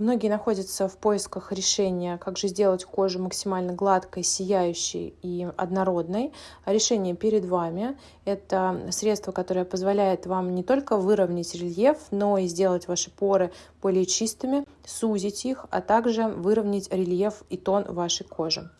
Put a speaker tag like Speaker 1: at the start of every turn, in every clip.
Speaker 1: Многие находятся в поисках решения, как же сделать кожу максимально гладкой, сияющей и однородной. Решение перед вами. Это средство, которое позволяет вам не только выровнять рельеф, но и сделать ваши поры более чистыми, сузить их, а также выровнять рельеф и тон вашей кожи.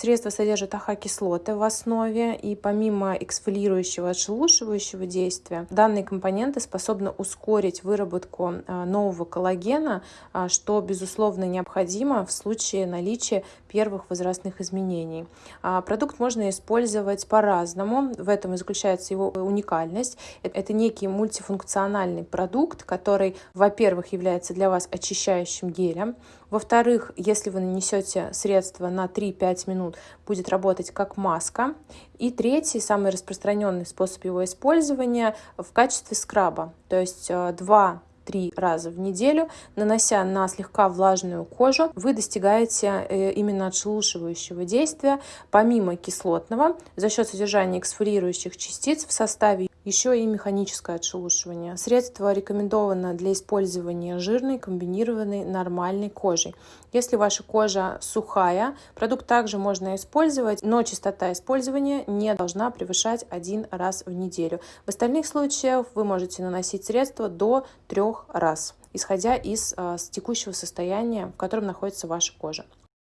Speaker 1: Средство содержит АХ-кислоты в основе, и помимо эксфолирующего отшелушивающего действия, данные компоненты способны ускорить выработку а, нового коллагена, а, что, безусловно, необходимо в случае наличия первых возрастных изменений. А, продукт можно использовать по-разному, в этом и заключается его уникальность. Это некий мультифункциональный продукт, который, во-первых, является для вас очищающим гелем, во-вторых, если вы нанесете средство на 3-5 минут, будет работать как маска. И третий, самый распространенный способ его использования в качестве скраба. То есть э, два три раза в неделю, нанося на слегка влажную кожу, вы достигаете э, именно отшелушивающего действия, помимо кислотного, за счет содержания эксфолирующих частиц в составе еще и механическое отшелушивание. Средство рекомендовано для использования жирной, комбинированной, нормальной кожей. Если ваша кожа сухая, продукт также можно использовать, но частота использования не должна превышать один раз в неделю. В остальных случаях вы можете наносить средство до трех раз, исходя из э, текущего состояния, в котором находится ваша кожа.